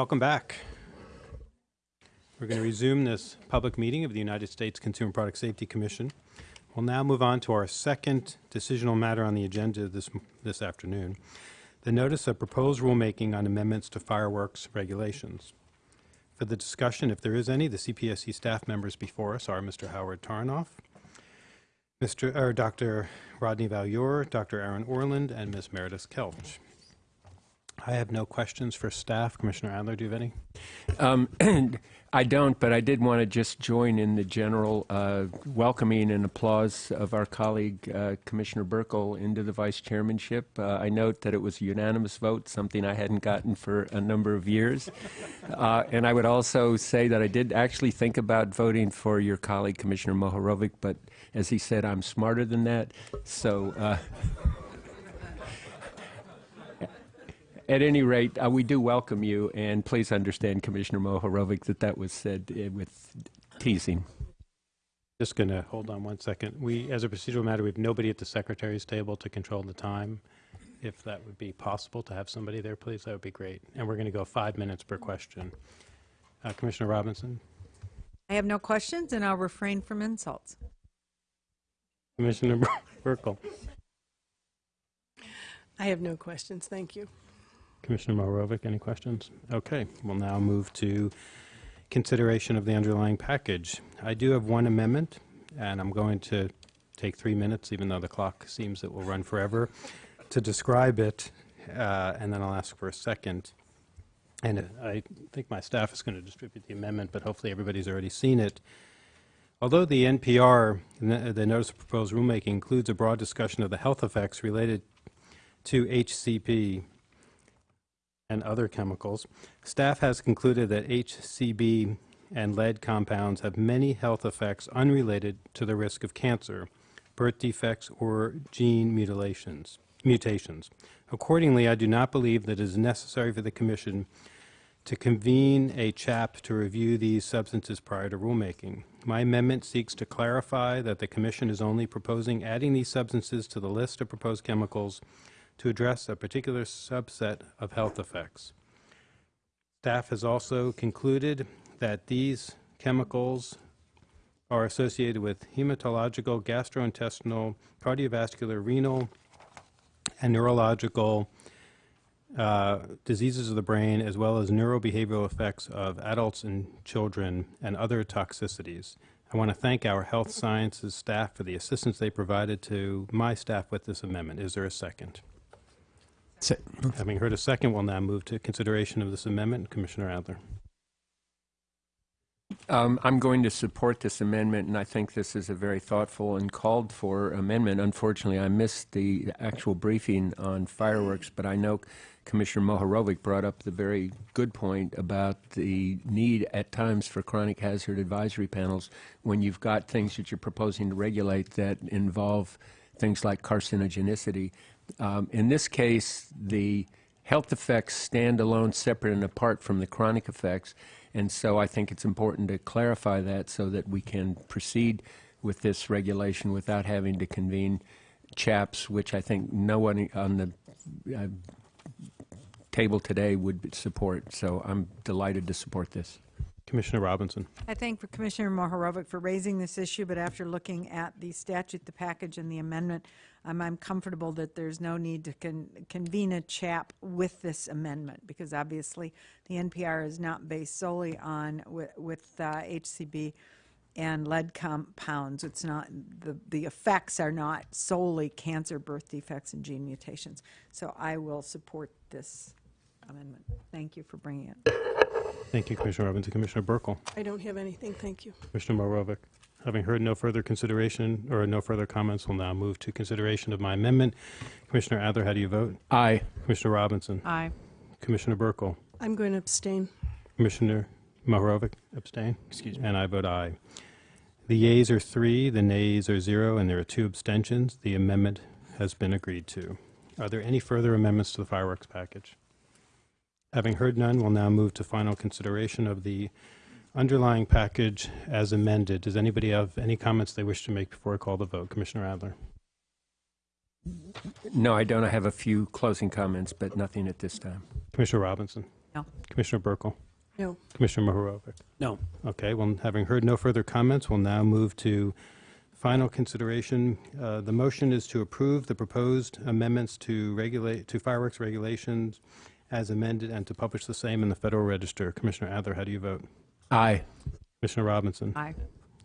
Welcome back. We're going to resume this public meeting of the United States Consumer Product Safety Commission. We'll now move on to our second decisional matter on the agenda this, this afternoon, the notice of proposed rulemaking on amendments to fireworks regulations. For the discussion, if there is any, the CPSC staff members before us are Mr. Howard Tarnoff, Mr. or Dr. Rodney Valliere, Dr. Aaron Orland, and Ms. Meredith Kelch. I have no questions for staff. Commissioner Adler, do you have any? Um, I don't, but I did want to just join in the general uh, welcoming and applause of our colleague uh, Commissioner Buerkle into the vice chairmanship. Uh, I note that it was a unanimous vote, something I hadn't gotten for a number of years. Uh, and I would also say that I did actually think about voting for your colleague Commissioner Mohorovic, but as he said, I'm smarter than that. So. uh, At any rate, uh, we do welcome you, and please understand, Commissioner Mohorovic, that that was said uh, with teasing. Just going to hold on one second. We, as a procedural matter, we have nobody at the secretary's table to control the time. If that would be possible to have somebody there, please, that would be great. And we're going to go five minutes per question. Uh, Commissioner Robinson, I have no questions, and I'll refrain from insults. Commissioner Buerkle, I have no questions, thank you. Commissioner Mohorovic, any questions? Okay, we'll now move to consideration of the underlying package. I do have one amendment, and I'm going to take three minutes, even though the clock seems it will run forever, to describe it, uh, and then I'll ask for a second. And I think my staff is going to distribute the amendment, but hopefully everybody's already seen it. Although the NPR, the Notice of Proposed Rulemaking, includes a broad discussion of the health effects related to HCB and other chemicals, staff has concluded that HCB and lead compounds have many health effects unrelated to the risk of cancer, birth defects, or gene mutilations, mutations. Accordingly, I do not believe that it is necessary for the Commission to convene a CHAP to review these substances prior to rulemaking. My amendment seeks to clarify that the Commission is only proposing adding these substances to the list of proposed chemicals to address a particular subset of health effects. Staff has also concluded that these chemicals are associated with hematological, gastrointestinal, cardiovascular, renal, and neurological uh, diseases of the brain, as well as neurobehavioral effects of adults and children and other toxicities. I want to thank our health sciences staff for the assistance they provided to my staff with this amendment. Is there a second? Having heard a second, we'll now move to consideration of this amendment. Commissioner Adler. Um, I'm going to support this amendment, and I think this is a very thoughtful and called for amendment. Unfortunately, I missed the actual briefing on fireworks, but I know Commissioner Mohorovic brought up the very good point about the need at times for chronic hazard advisory panels when you've got things that you're proposing to regulate that involve things like carcinogenicity. Um, in this case, the health effects stand alone, separate and apart from the chronic effects. And so I think it's important to clarify that so that we can proceed with this regulation without having to convene CHAPS, which I think no one on the uh, table today would support. So I'm delighted to support this. Commissioner Robinson. I thank Commissioner Mohorovic for raising this issue, but after looking at the statute, the package, and the amendment, um, I'm comfortable that there's no need to con- convene a CHAP with this amendment, because obviously the NPR is not based solely on wi- with uh, HCB and lead compounds. It's not, the, the effects are not solely cancer, birth defects, and gene mutations. So I will support this amendment. Thank you for bringing it. Thank you, Commissioner Robinson. Commissioner Buerkle. I don't have anything, thank you. Commissioner Mohorovic. Having heard no further consideration or no further comments, we'll now move to consideration of my amendment. Commissioner Adler, how do you vote? Aye. Commissioner Robinson. Aye. Commissioner Buerkle. I'm going to abstain. Commissioner Mohorovic, abstain? Excuse me. And I vote aye. The yeas are three, the nays are zero, and there are two abstentions. The amendment has been agreed to. Are there any further amendments to the fireworks package? Having heard none, we'll now move to final consideration of the underlying package as amended. Does anybody have any comments they wish to make before I call the vote? Commissioner Adler. No, I don't. I have a few closing comments, but nothing at this time. Commissioner Robinson. No. Commissioner Buerkle? No. Commissioner Mohorovic? No. Okay, well, having heard no further comments, we'll now move to final consideration. Uh, The motion is to approve the proposed amendments to regulate, to fireworks regulations as amended and to publish the same in the Federal Register. Commissioner Adler, how do you vote? Aye. Commissioner Robinson? Aye.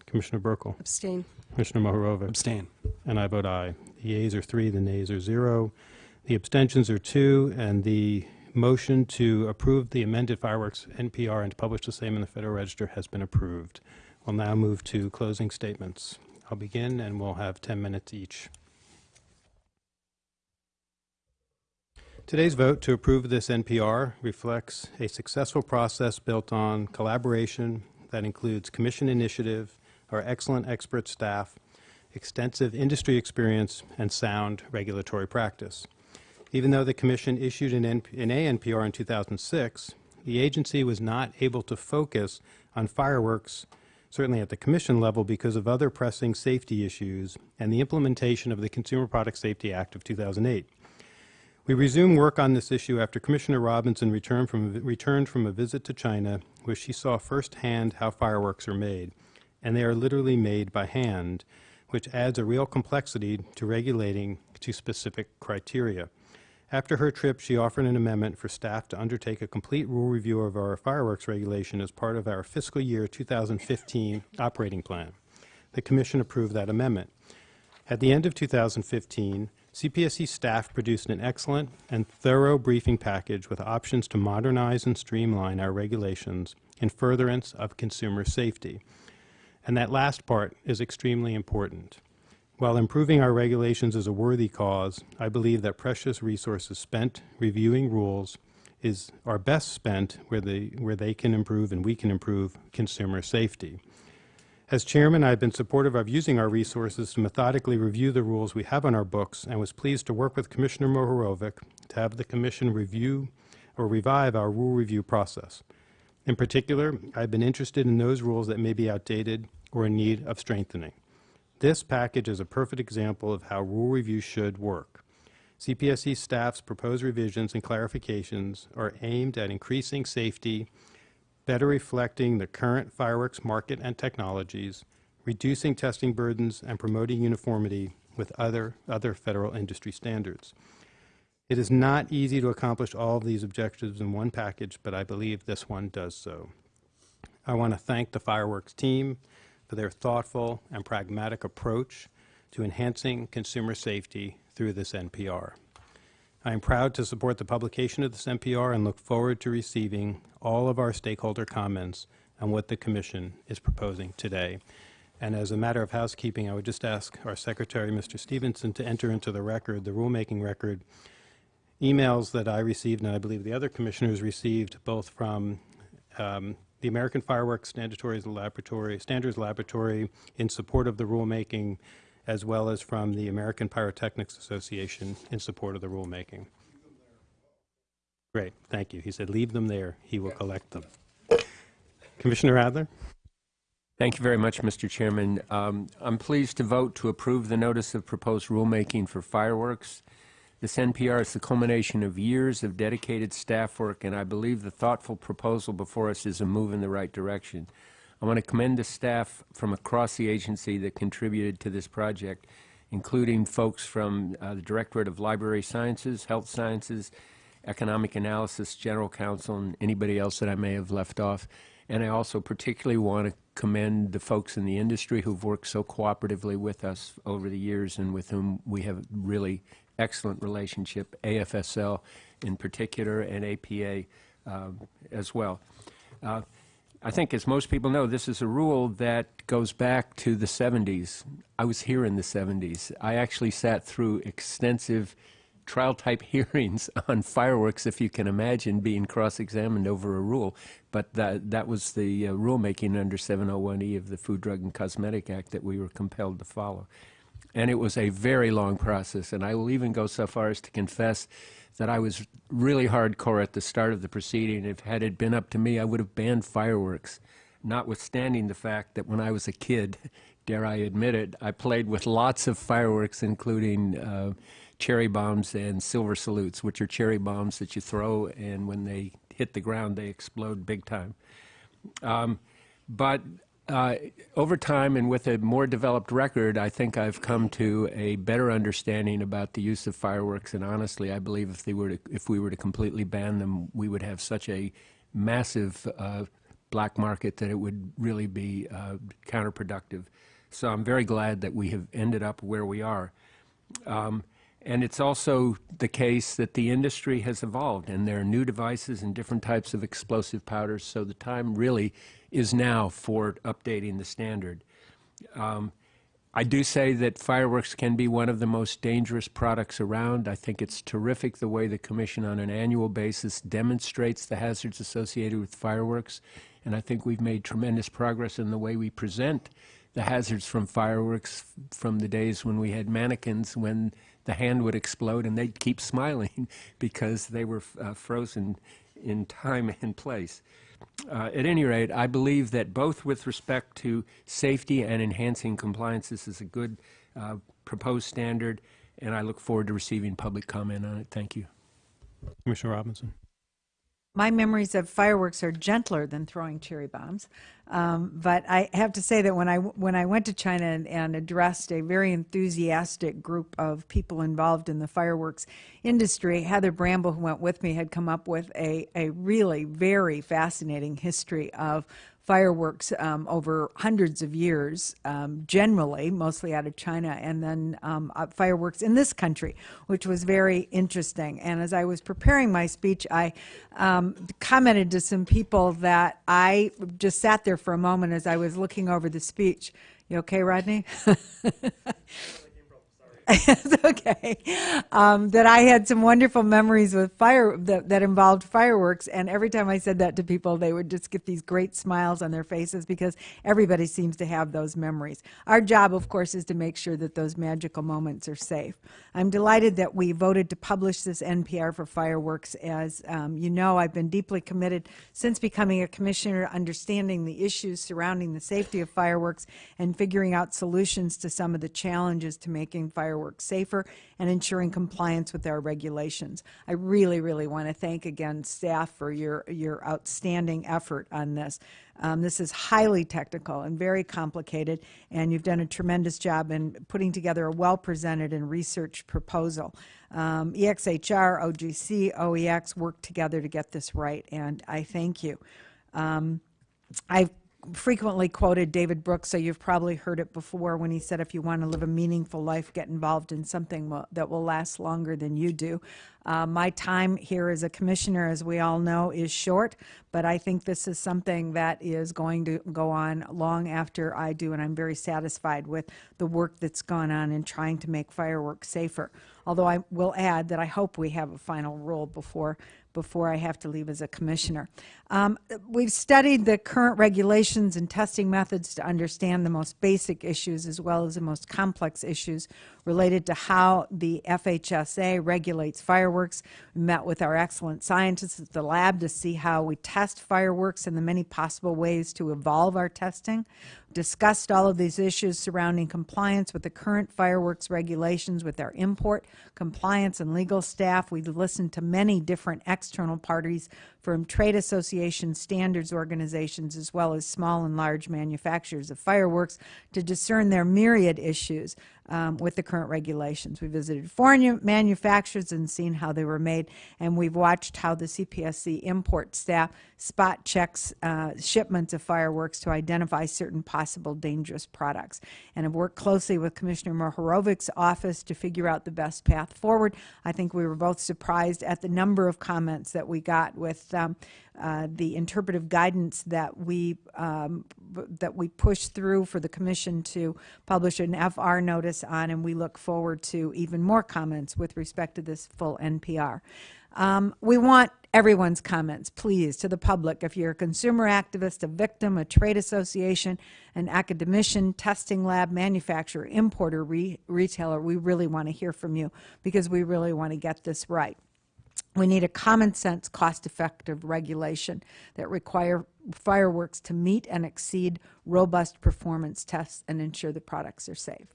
Commissioner Buerkle? Abstain. Commissioner Mohorovic? Abstain. And I vote aye. The yeas are three, the nays are zero. The abstentions are two, and the motion to approve the amended fireworks NPR and to publish the same in the Federal Register has been approved. We'll now move to closing statements. I'll begin, and we'll have 10 minutes each. Today's vote to approve this NPR reflects a successful process built on collaboration that includes commission initiative, our excellent expert staff, extensive industry experience, and sound regulatory practice. Even though the Commission issued an, NP an ANPR in 2006, the agency was not able to focus on fireworks, certainly at the Commission level, because of other pressing safety issues and the implementation of the Consumer Product Safety Act of 2008. We resumed work on this issue after Commissioner Robinson returned from, returned from a visit to China, where she saw firsthand how fireworks are made. And they are literally made by hand, which adds a real complexity to regulating to specific criteria. After her trip, she offered an amendment for staff to undertake a complete rule review of our fireworks regulation as part of our fiscal year 2015 operating plan. The Commission approved that amendment. At the end of 2015, CPSC staff produced an excellent and thorough briefing package with options to modernize and streamline our regulations in furtherance of consumer safety. And that last part is extremely important. While improving our regulations is a worthy cause, I believe that precious resources spent reviewing rules is, are best spent where they, where they can improve and we can improve consumer safety. As chairman, I've been supportive of using our resources to methodically review the rules we have on our books and was pleased to work with Commissioner Mohorovic to have the commission review or revive our rule review process. In particular, I've been interested in those rules that may be outdated or in need of strengthening. This package is a perfect example of how rule review should work. CPSC staff's proposed revisions and clarifications are aimed at increasing safety, better reflecting the current fireworks market and technologies, reducing testing burdens, and promoting uniformity with other, other federal industry standards. It is not easy to accomplish all of these objectives in one package, but I believe this one does so. I want to thank the fireworks team for their thoughtful and pragmatic approach to enhancing consumer safety through this NPR. I am proud to support the publication of this NPR and look forward to receiving all of our stakeholder comments on what the Commission is proposing today. And as a matter of housekeeping, I would just ask our Secretary, Mr. Stevenson, to enter into the record, the rulemaking record, emails that I received and I believe the other commissioners received, both from um, the American Fireworks Standards Laboratory, Standards Laboratory in support of the rulemaking, as well as from the American Pyrotechnics Association in support of the rulemaking. Great, thank you. He said, leave them there. He will collect them. Commissioner Adler? Thank you very much, Mr. Chairman. Um, I'm pleased to vote to approve the notice of proposed rulemaking for fireworks. This NPR is the culmination of years of dedicated staff work, and I believe the thoughtful proposal before us is a move in the right direction. I want to commend the staff from across the agency that contributed to this project, including folks from uh, the Directorate of Laboratory Sciences, Health Sciences, Economic Analysis, General Counsel, and anybody else that I may have left off. And I also particularly want to commend the folks in the industry who've worked so cooperatively with us over the years and with whom we have a really excellent relationship, AFSL in particular and APA um, as well. Uh, I think, as most people know, this is a rule that goes back to the 70s. I was here in the 70s. I actually sat through extensive trial type hearings on fireworks, if you can imagine being cross examined over a rule. But that, that was the uh, rulemaking under 701E of the Food, Drug, and Cosmetic Act that we were compelled to follow. And it was a very long process. And I will even go so far as to confess that I was really hardcore at the start of the proceeding. If had it been up to me, I would have banned fireworks, notwithstanding the fact that when I was a kid, dare I admit it, I played with lots of fireworks, including uh, cherry bombs and silver salutes, which are cherry bombs that you throw, and when they hit the ground, they explode big time. Um, but uh, over time and with a more developed record, I think I've come to a better understanding about the use of fireworks. And honestly, I believe if they were to, if we were to completely ban them, we would have such a massive uh, black market that it would really be uh, counterproductive. So I'm very glad that we have ended up where we are. Um, and it's also the case that the industry has evolved and there are new devices and different types of explosive powders. So the time really is now for updating the standard. Um, I do say that fireworks can be one of the most dangerous products around. I think it's terrific the way the Commission on an annual basis demonstrates the hazards associated with fireworks. And I think we've made tremendous progress in the way we present the hazards from fireworks from the days when we had mannequins when the hand would explode and they'd keep smiling because they were uh, frozen in time and place. Uh, at any rate, I believe that both with respect to safety and enhancing compliance, this is a good uh, proposed standard, and I look forward to receiving public comment on it. Thank you. Commissioner Robinson. My memories of fireworks are gentler than throwing cherry bombs. Um, but I have to say that when I, when I went to China and, and addressed a very enthusiastic group of people involved in the fireworks industry, Heather Bramble, who went with me, had come up with a, a really very fascinating history of fireworks um, over hundreds of years, um, generally, mostly out of China, and then um, uh, fireworks in this country, which was very interesting. And as I was preparing my speech, I um, commented to some people that I just sat there for a moment as I was looking over the speech. You okay, Rodney? okay. Um, that I had some wonderful memories with fire that, that involved fireworks, and every time I said that to people, they would just get these great smiles on their faces because everybody seems to have those memories. Our job, of course, is to make sure that those magical moments are safe. I'm delighted that we voted to publish this NPR for fireworks. As um, you know, I've been deeply committed since becoming a commissioner, understanding the issues surrounding the safety of fireworks and figuring out solutions to some of the challenges to making fireworks safer and ensuring compliance with our regulations. I really, really want to thank again staff for your, your outstanding effort on this. Um, this is highly technical and very complicated, and you've done a tremendous job in putting together a well-presented and researched proposal. Um, EXHR, OGC, OEX worked together to get this right, and I thank you. Um, I've frequently quoted David Brooks, so you've probably heard it before when he said, if you want to live a meaningful life, get involved in something that will last longer than you do. Uh, my time here as a commissioner, as we all know, is short, but I think this is something that is going to go on long after I do, and I'm very satisfied with the work that's gone on in trying to make fireworks safer. Although I will add that I hope we have a final rule before before I have to leave as a commissioner. Um, we've studied the current regulations and testing methods to understand the most basic issues as well as the most complex issues related to how the FHSA regulates fireworks. We met with our excellent scientists at the lab to see how we test fireworks and the many possible ways to evolve our testing. Discussed all of these issues surrounding compliance with the current fireworks regulations with our import, compliance, and legal staff. We've listened to many different external parties from trade associations, standards organizations, as well as small and large manufacturers of fireworks to discern their myriad issues um, with the current regulations. We visited foreign manufacturers and seen how they were made, and we've watched how the CPSC import staff spot checks uh, shipments of fireworks to identify certain possible dangerous products. And have worked closely with Commissioner Mohorovic's office to figure out the best path forward. I think we were both surprised at the number of comments that we got with um, uh, the interpretive guidance that we um, that we pushed through for the commission to publish an FR notice on, and we look forward to even more comments with respect to this full NPR. Um, we want everyone's comments, please, to the public. If you're a consumer activist, a victim, a trade association, an academician, testing lab, manufacturer, importer, re retailer, we really want to hear from you because we really want to get this right. We need a common sense, cost effective regulation that require fireworks to meet and exceed robust performance tests and ensure the products are safe.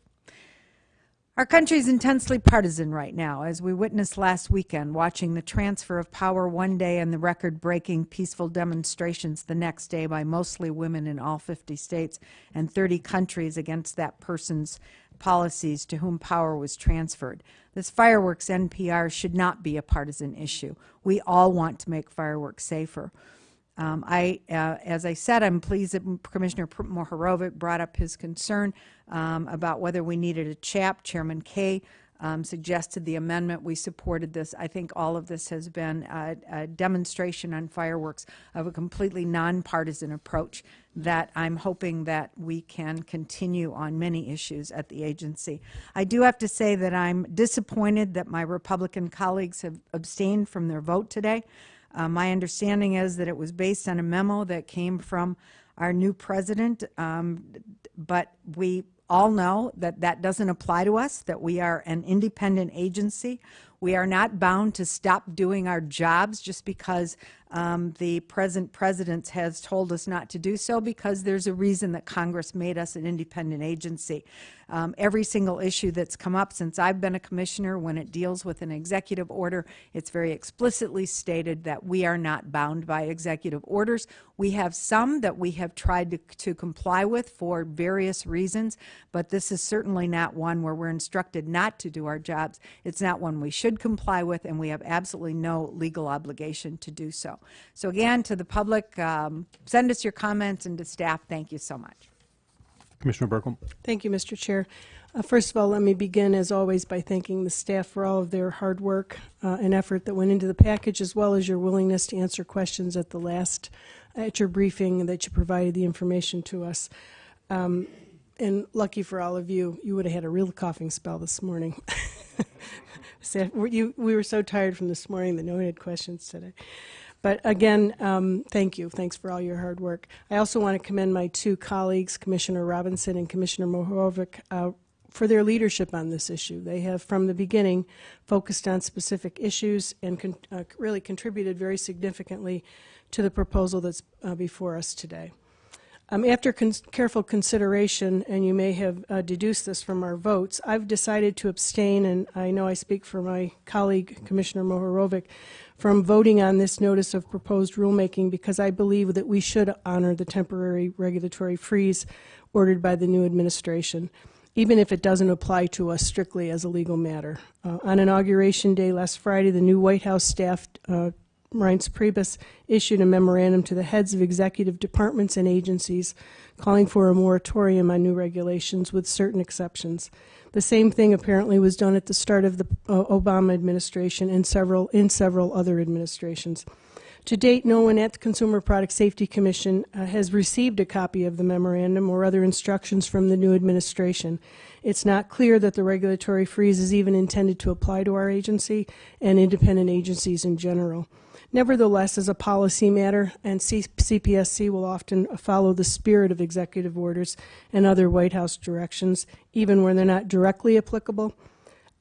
Our country is intensely partisan right now, as we witnessed last weekend, watching the transfer of power one day and the record breaking peaceful demonstrations the next day by mostly women in all 50 states and 30 countries against that person's policies to whom power was transferred. This fireworks NPR should not be a partisan issue. We all want to make fireworks safer. Um, I, uh, as I said, I'm pleased that Commissioner Mohorovic brought up his concern um, about whether we needed a chap. Chairman Kaye um, suggested the amendment. We supported this. I think all of this has been a, a demonstration on fireworks of a completely nonpartisan approach that I'm hoping that we can continue on many issues at the agency. I do have to say that I'm disappointed that my Republican colleagues have abstained from their vote today. Uh, my understanding is that it was based on a memo that came from our new president, um, but we all know that that doesn't apply to us, that we are an independent agency. We are not bound to stop doing our jobs just because um, the present president has told us not to do so, because there's a reason that Congress made us an independent agency. Um, every single issue that's come up since I've been a commissioner, when it deals with an executive order, it's very explicitly stated that we are not bound by executive orders. We have some that we have tried to, to comply with for various reasons, but this is certainly not one where we're instructed not to do our jobs. It's not one we should comply with, and we have absolutely no legal obligation to do so. So again, to the public, um, send us your comments, and to staff, thank you so much. Commissioner Buerkle? Thank you, Mr. Chair. Uh, First of all, let me begin, as always, by thanking the staff for all of their hard work uh, and effort that went into the package, as well as your willingness to answer questions at the last, at your briefing, that you provided the information to us. Um, And lucky for all of you, you would have had a real coughing spell this morning. You- we were so tired from this morning that no one had questions today. But again, um, thank you. Thanks for all your hard work. I also want to commend my two colleagues, Commissioner Robinson and Commissioner Mohorovic, uh, for their leadership on this issue. They have, from the beginning, focused on specific issues and con- uh, really contributed very significantly to the proposal that's uh, before us today. Um, after con- careful consideration, and you may have uh, deduced this from our votes, I've decided to abstain, and I know I speak for my colleague, Commissioner Mohorovic, from voting on this notice of proposed rulemaking because I believe that we should honor the temporary regulatory freeze ordered by the new administration, even if it doesn't apply to us strictly as a legal matter. Uh, on Inauguration Day last Friday, the new White House staff uh, Reince Priebus issued a memorandum to the heads of executive departments and agencies calling for a moratorium on new regulations with certain exceptions. The same thing apparently was done at the start of the uh, Obama administration and several in several other administrations. To date, no one at the Consumer Product Safety Commission uh, has received a copy of the memorandum or other instructions from the new administration. It's not clear that the regulatory freeze is even intended to apply to our agency and independent agencies in general. Nevertheless, as a policy matter, and C- CPSC will often follow the spirit of executive orders and other White House directions, even when they're not directly applicable,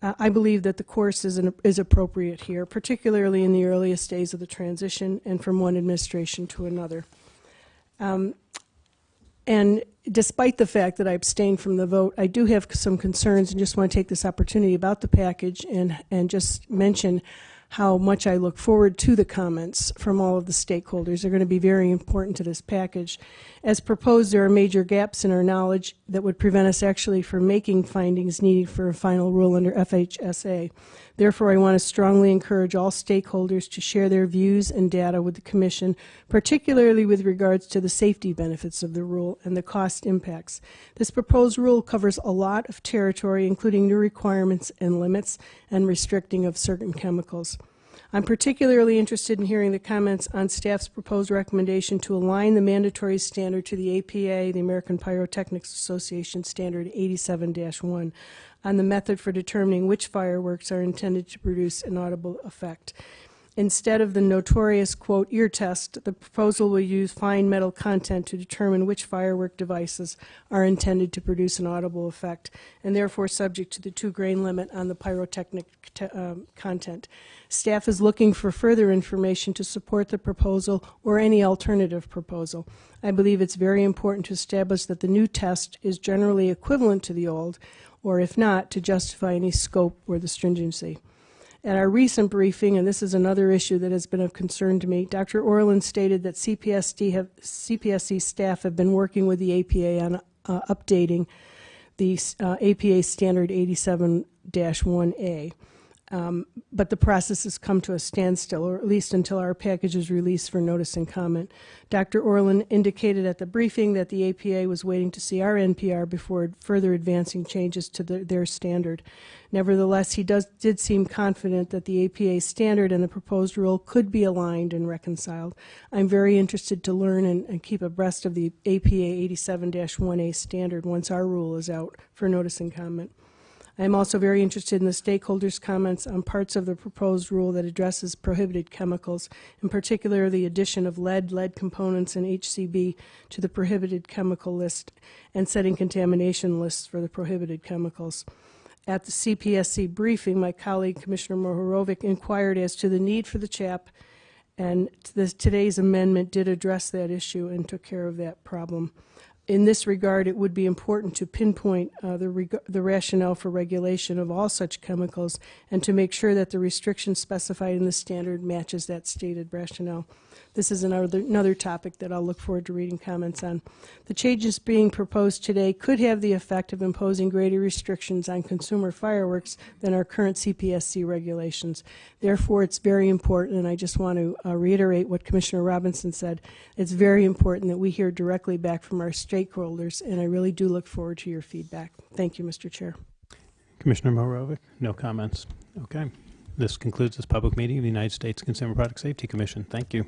uh, I believe that the course is, an, is appropriate here, particularly in the earliest days of the transition and from one administration to another. Um, and despite the fact that I abstained from the vote, I do have some concerns and just want to take this opportunity about the package and, and just mention how much I look forward to the comments from all of the stakeholders. They're going to be very important to this package. As proposed, there are major gaps in our knowledge that would prevent us actually from making findings needed for a final rule under FHSA. Therefore, I want to strongly encourage all stakeholders to share their views and data with the Commission, particularly with regards to the safety benefits of the rule and the cost impacts. This proposed rule covers a lot of territory, including new requirements and limits and restricting of certain chemicals. I'm particularly interested in hearing the comments on staff's proposed recommendation to align the mandatory standard to the APA, the American Pyrotechnics Association Standard 87-1, on the method for determining which fireworks are intended to produce an audible effect. Instead of the notorious, quote, ear test, the proposal will use fine metal content to determine which firework devices are intended to produce an audible effect, and therefore subject to the two-grain limit on the pyrotechnic te- um, content. Staff is looking for further information to support the proposal or any alternative proposal. I believe it's very important to establish that the new test is generally equivalent to the old, or if not, to justify any scope or the stringency. At our recent briefing, and this is another issue that has been of concern to me, Dr. Orland stated that have, CPSC staff have been working with the APA on uh, updating the uh, APA Standard 87-1A. Um, but the process has come to a standstill, or at least until our package is released for notice and comment. Dr. Orland indicated at the briefing that the APA was waiting to see our NPR before further advancing changes to the, their standard. Nevertheless, he does, did seem confident that the APA standard and the proposed rule could be aligned and reconciled. I'm very interested to learn and, and keep abreast of the APA 87-1A standard once our rule is out for notice and comment. I am also very interested in the stakeholders' comments on parts of the proposed rule that addresses prohibited chemicals, in particular the addition of lead, lead components, and HCB to the prohibited chemical list, and setting contamination lists for the prohibited chemicals. At the CPSC briefing, my colleague Commissioner Mohorovic inquired as to the need for the CHAP, and this, today's amendment did address that issue and took care of that problem in this regard, it would be important to pinpoint uh, the, the rationale for regulation of all such chemicals and to make sure that the restriction specified in the standard matches that stated rationale. This is another, another topic that I'll look forward to reading comments on. The changes being proposed today could have the effect of imposing greater restrictions on consumer fireworks than our current CPSC regulations. Therefore, it's very important, and I just want to uh, reiterate what Commissioner Robinson said. It's very important that we hear directly back from our stakeholders, and I really do look forward to your feedback. Thank you, Mr. Chair. Commissioner Mohorovic, no comments. Okay. This concludes this public meeting of the United States Consumer Product Safety Commission. Thank you.